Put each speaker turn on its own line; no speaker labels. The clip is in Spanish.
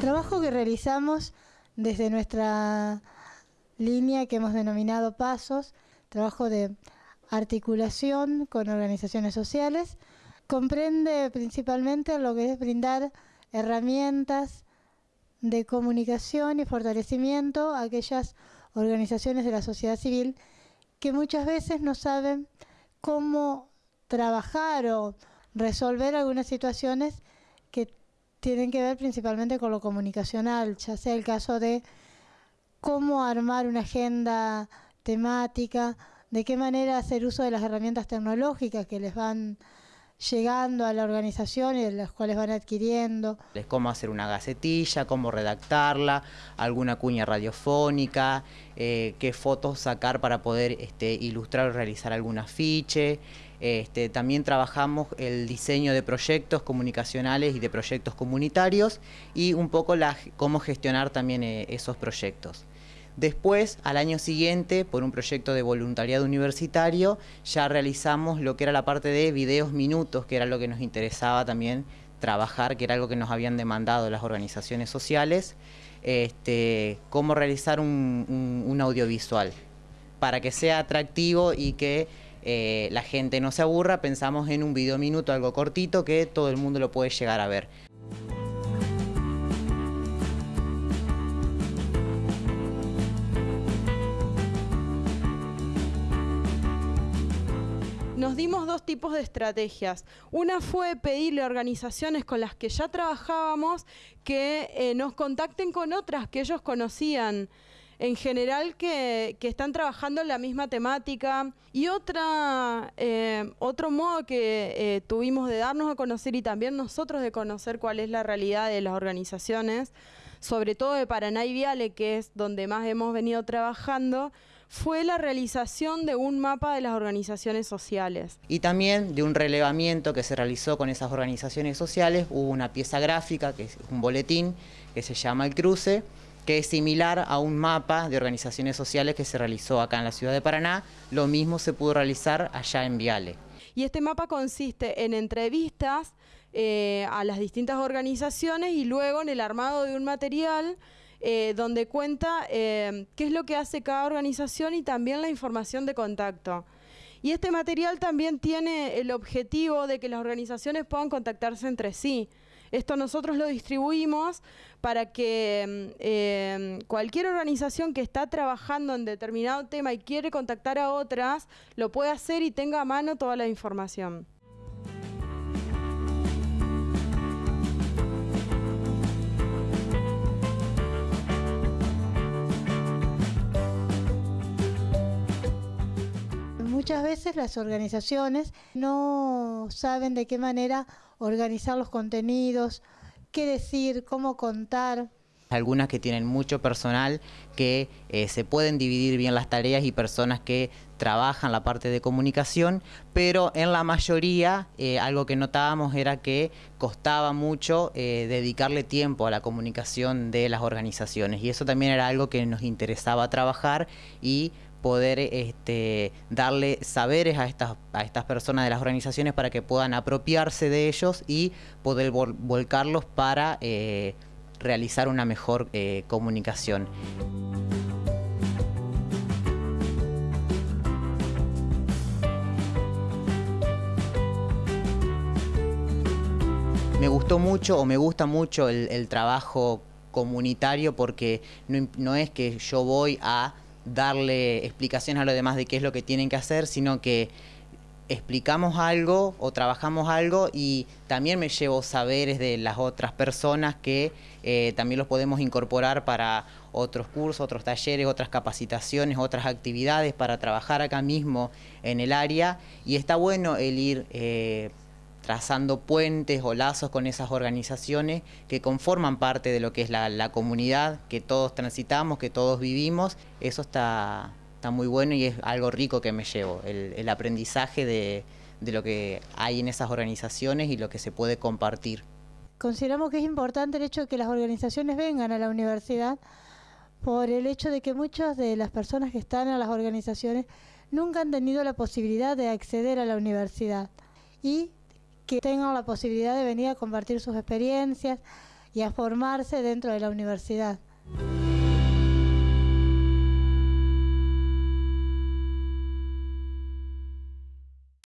Trabajo que realizamos desde nuestra línea que hemos denominado Pasos, trabajo de articulación con organizaciones sociales, comprende principalmente lo que es brindar herramientas de comunicación y fortalecimiento a aquellas organizaciones de la sociedad civil que muchas veces no saben cómo trabajar o resolver algunas situaciones tienen que ver principalmente con lo comunicacional, ya sea el caso de cómo armar una agenda temática, de qué manera hacer uso de las herramientas tecnológicas que les van llegando a la organización y de las cuales van adquiriendo.
Cómo hacer una gacetilla, cómo redactarla, alguna cuña radiofónica, eh, qué fotos sacar para poder este, ilustrar o realizar algún afiche. Este, también trabajamos el diseño de proyectos comunicacionales y de proyectos comunitarios y un poco cómo gestionar también eh, esos proyectos. Después, al año siguiente, por un proyecto de voluntariado universitario, ya realizamos lo que era la parte de videos minutos, que era lo que nos interesaba también trabajar, que era algo que nos habían demandado las organizaciones sociales, este, cómo realizar un, audiovisual para que sea atractivo y que eh, la gente no se aburra, pensamos en un video minuto, algo cortito, que todo el mundo lo puede llegar a ver.
nos dimos dos tipos de estrategias. Una fue pedirle a organizaciones con las que ya trabajábamos que eh, nos contacten con otras que ellos conocían en general que, están trabajando en la misma temática. Y otra, eh, otro modo que eh, tuvimos de darnos a conocer y también nosotros de conocer cuál es la realidad de las organizaciones, sobre todo de Paraná y Viale, que es donde más hemos venido trabajando, fue la realización de un mapa de las organizaciones sociales.
Y también de un relevamiento que se realizó con esas organizaciones sociales, hubo una pieza gráfica, que es un boletín, que se llama El Cruce, que es similar a un mapa de organizaciones sociales que se realizó acá en la ciudad de Paraná, lo mismo se pudo realizar allá en Viale.
Y este mapa consiste en entrevistas eh, a las distintas organizaciones y luego en el armado de un material eh, donde cuenta eh, qué es lo que hace cada organización y también la información de contacto. Y este material también tiene el objetivo de que las organizaciones puedan contactarse entre sí. Esto nosotros lo distribuimos para que eh, cualquier organización que está trabajando en determinado tema y quiere contactar a otras, lo pueda hacer y tenga a mano toda la información.
Muchas veces las organizaciones no saben de qué manera organizar los contenidos, qué decir, cómo contar.
Algunas que tienen mucho personal que eh, se pueden dividir bien las tareas y personas que trabajan la parte de comunicación, pero en la mayoría eh, algo que notábamos era que costaba mucho eh, dedicarle tiempo a la comunicación de las organizaciones y eso también era algo que nos interesaba trabajar y poder este, darle saberes a estas, a estas personas de las organizaciones para que puedan apropiarse de ellos y poder volcarlos para eh, realizar una mejor eh, comunicación. Me gustó mucho o me gusta mucho el, trabajo comunitario porque no es que yo voy a darle explicaciones a los demás de qué es lo que tienen que hacer, sino que explicamos algo o trabajamos algo y también me llevo saberes de las otras personas que eh, también los podemos incorporar para otros cursos, otros talleres, otras capacitaciones, otras actividades para trabajar acá mismo en el área. Y está bueno el ir eh, trazando puentes o lazos con esas organizaciones que conforman parte de lo que es la, comunidad que todos transitamos, que todos vivimos. Eso está, está muy bueno y es algo rico que me llevo, el, aprendizaje de, de lo que hay en esas organizaciones y lo que se puede compartir.
Consideramos que es importante el hecho de que las organizaciones vengan a la universidad por el hecho de que muchas de las personas que están en las organizaciones nunca han tenido la posibilidad de acceder a la universidad y que tengan la posibilidad de venir a compartir sus experiencias y a formarse dentro de la universidad.